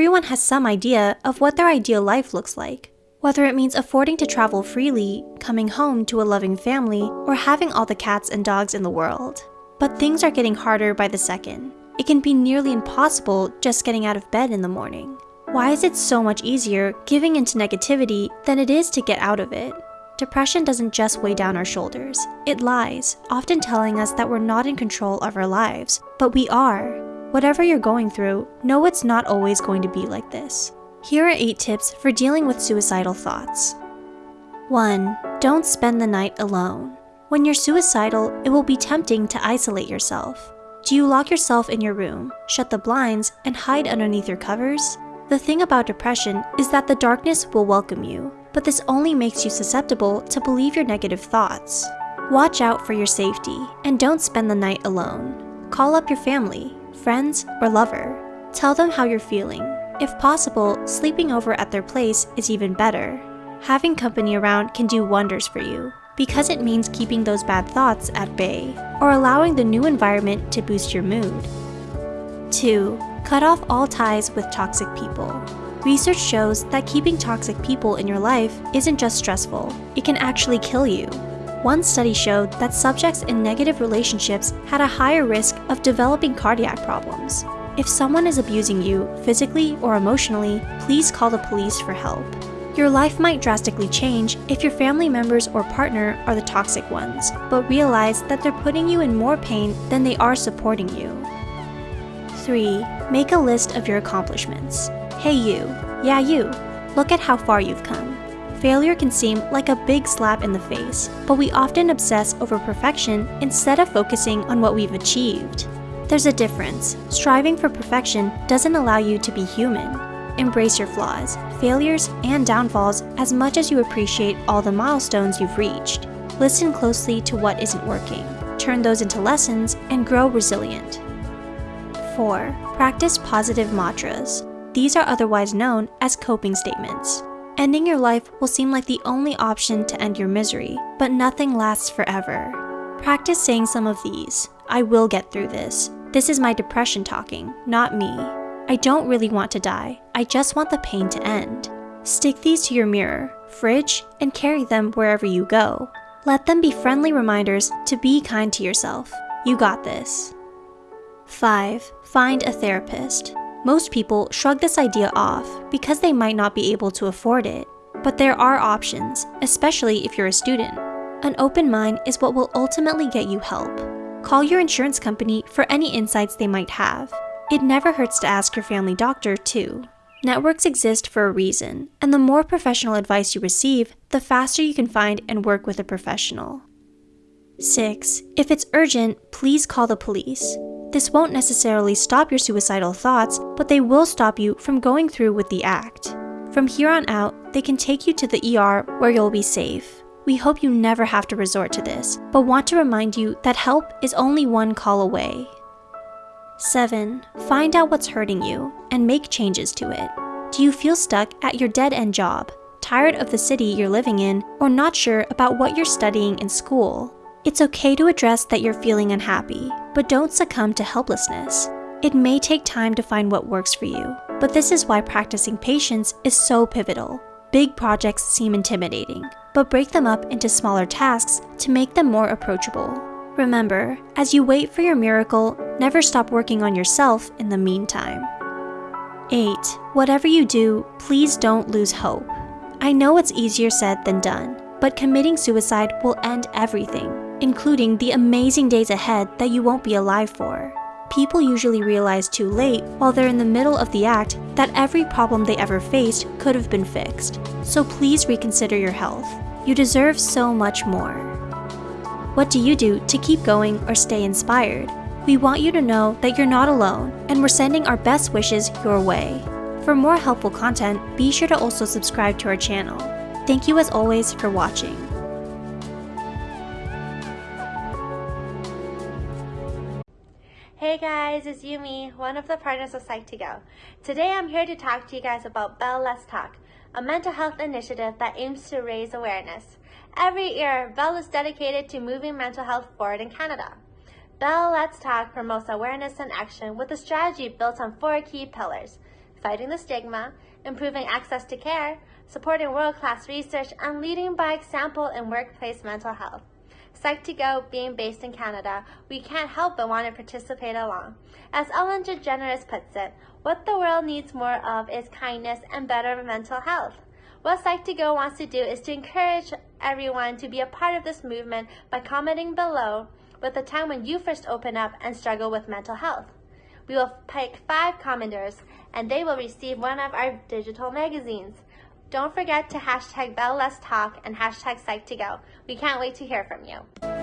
Everyone has some idea of what their ideal life looks like, whether it means affording to travel freely, coming home to a loving family, or having all the cats and dogs in the world. But things are getting harder by the second. It can be nearly impossible just getting out of bed in the morning. Why is it so much easier giving into negativity than it is to get out of it? Depression doesn't just weigh down our shoulders. It lies, often telling us that we're not in control of our lives, but we are. Whatever you're going through, know it's not always going to be like this. Here are 8 tips for dealing with suicidal thoughts. 1. Don't spend the night alone. When you're suicidal, it will be tempting to isolate yourself. Do you lock yourself in your room, shut the blinds, and hide underneath your covers? The thing about depression is that the darkness will welcome you, but this only makes you susceptible to believe your negative thoughts. Watch out for your safety, and don't spend the night alone. Call up your family, friends, or lover. Tell them how you're feeling. If possible, sleeping over at their place is even better. Having company around can do wonders for you, because it means keeping those bad thoughts at bay, or allowing the new environment to boost your mood. 2. Cut off all ties with toxic people. Research shows that keeping toxic people in your life isn't just stressful, it can actually kill you. One study showed that subjects in negative relationships had a higher risk of developing cardiac problems. If someone is abusing you, physically or emotionally, please call the police for help. Your life might drastically change if your family members or partner are the toxic ones, but realize that they're putting you in more pain than they are supporting you. 3. Make a list of your accomplishments. Hey you, yeah you, look at how far you've come. Failure can seem like a big slap in the face, but we often obsess over perfection instead of focusing on what we've achieved. There's a difference. Striving for perfection doesn't allow you to be human. Embrace your flaws, failures, and downfalls as much as you appreciate all the milestones you've reached. Listen closely to what isn't working, turn those into lessons, and grow resilient. 4. Practice positive mantras. These are otherwise known as coping statements. Ending your life will seem like the only option to end your misery, but nothing lasts forever. Practice saying some of these. I will get through this. This is my depression talking, not me. I don't really want to die. I just want the pain to end. Stick these to your mirror, fridge, and carry them wherever you go. Let them be friendly reminders to be kind to yourself. You got this. 5. Find a therapist. Most people shrug this idea off because they might not be able to afford it. But there are options, especially if you're a student. An open mind is what will ultimately get you help. Call your insurance company for any insights they might have. It never hurts to ask your family doctor, too. Networks exist for a reason, and the more professional advice you receive, the faster you can find and work with a professional. 6. If it's urgent, please call the police. This won't necessarily stop your suicidal thoughts, but they will stop you from going through with the act. From here on out, they can take you to the ER where you'll be safe. We hope you never have to resort to this, but want to remind you that help is only one call away. 7. Find out what's hurting you and make changes to it. Do you feel stuck at your dead end job, tired of the city you're living in, or not sure about what you're studying in school? It's okay to address that you're feeling unhappy, but don't succumb to helplessness. It may take time to find what works for you, but this is why practicing patience is so pivotal. Big projects seem intimidating, but break them up into smaller tasks to make them more approachable. Remember, as you wait for your miracle, never stop working on yourself in the meantime. 8. Whatever you do, please don't lose hope. I know it's easier said than done, but committing suicide will end everything including the amazing days ahead that you won't be alive for. People usually realize too late while they're in the middle of the act that every problem they ever faced could have been fixed. So please reconsider your health. You deserve so much more. What do you do to keep going or stay inspired? We want you to know that you're not alone, and we're sending our best wishes your way. For more helpful content, be sure to also subscribe to our channel. Thank you as always for watching. Hey guys, it's Yumi, one of the partners of Psych2Go. Today I'm here to talk to you guys about Bell Let's Talk, a mental health initiative that aims to raise awareness. Every year, Bell is dedicated to moving mental health forward in Canada. Bell Let's Talk promotes awareness and action with a strategy built on four key pillars fighting the stigma, improving access to care, supporting world-class research, and leading by example in workplace mental health. Psych2Go being based in Canada, we can't help but want to participate along. As Ellen DeGeneres puts it, what the world needs more of is kindness and better mental health. What Psych2Go wants to do is to encourage everyone to be a part of this movement by commenting below with the time when you first open up and struggle with mental health. We will pick five commenters and they will receive one of our digital magazines. Don't forget to hashtag BellLetsTalk and hashtag Psych2Go. We can't wait to hear from you.